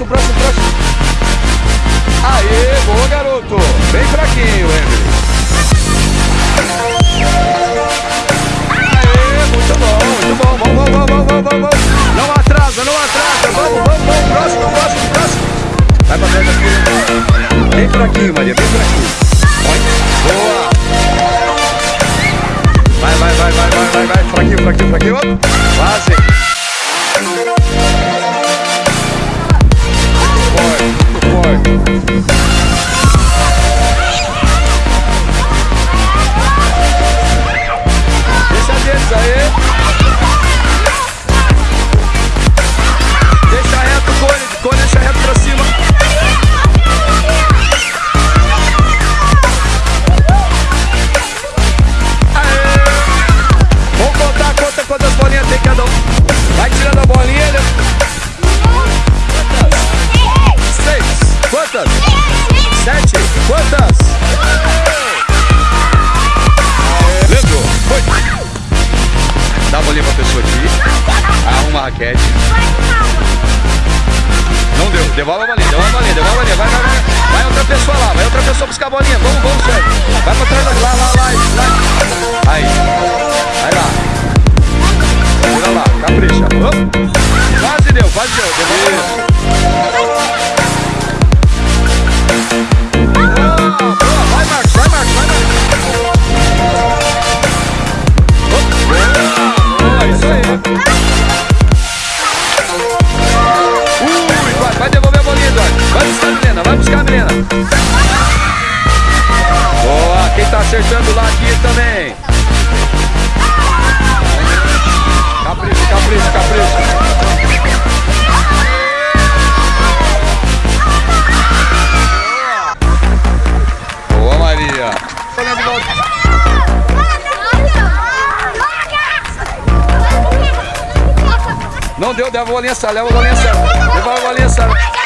próximo, próximo, próximo. Aê, boa, garoto. Bem fraquinho, Emily. Aê, muito bom, muito bom. Vamos, vamos, vamos, vamos, vamos. Não atrasa, não atrasa. Vamos, vamos, vamos. Próximo, próximo, próximo. Vai pra trás aqui. Bem fraquinho, Maria, bem fraquinho. Boa. Vai, vai, vai, vai, vai, vai, vai. Fraquinho, fraquinho, fraquinho. Quase. Não deu. Devolve a bolinha, devolve a bolinha, devolve a bolinha. Vai, vai, vai. Vai outra pessoa lá, vai outra pessoa buscar a bolinha. Vamos, vamos, Sérgio. Vai pra trás, lá, lá, lá, lá. Aí. Vai lá. Vira lá, capricha. Oh. Acertando lá aqui também. Capricho, capricho, capricho. Boa, Maria. Não deu, leva a bolinha leva a bolinha. Leva a bolinha.